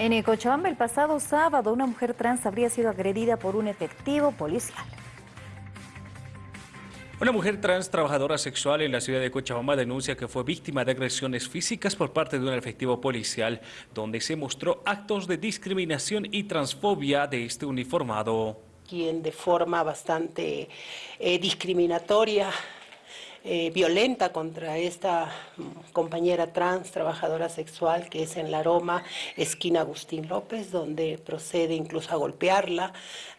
En Cochabamba el pasado sábado una mujer trans habría sido agredida por un efectivo policial. Una mujer trans trabajadora sexual en la ciudad de Cochabamba denuncia que fue víctima de agresiones físicas por parte de un efectivo policial, donde se mostró actos de discriminación y transfobia de este uniformado. Quien de forma bastante eh, discriminatoria eh, violenta contra esta compañera trans, trabajadora sexual, que es en La Aroma, esquina Agustín López, donde procede incluso a golpearla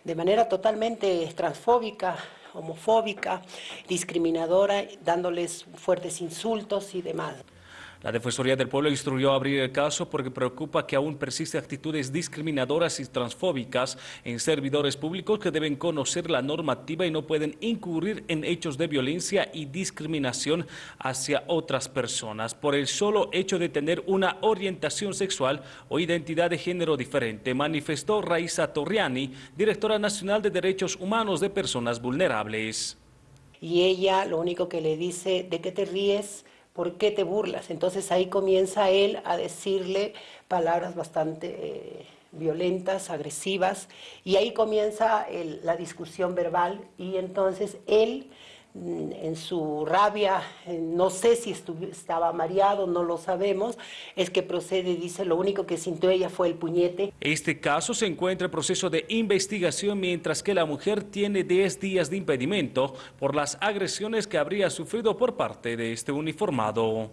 de manera totalmente transfóbica, homofóbica, discriminadora, dándoles fuertes insultos y demás. La Defensoría del Pueblo instruyó abrir el caso porque preocupa que aún persisten actitudes discriminadoras y transfóbicas en servidores públicos que deben conocer la normativa y no pueden incurrir en hechos de violencia y discriminación hacia otras personas por el solo hecho de tener una orientación sexual o identidad de género diferente, manifestó Raiza Torriani, directora nacional de Derechos Humanos de Personas Vulnerables. Y ella lo único que le dice, ¿de qué te ríes? ¿Por qué te burlas? Entonces ahí comienza él a decirle palabras bastante eh, violentas, agresivas, y ahí comienza la discusión verbal y entonces él en su rabia, no sé si estaba mareado, no lo sabemos, es que procede dice lo único que sintió ella fue el puñete. Este caso se encuentra en proceso de investigación mientras que la mujer tiene 10 días de impedimento por las agresiones que habría sufrido por parte de este uniformado.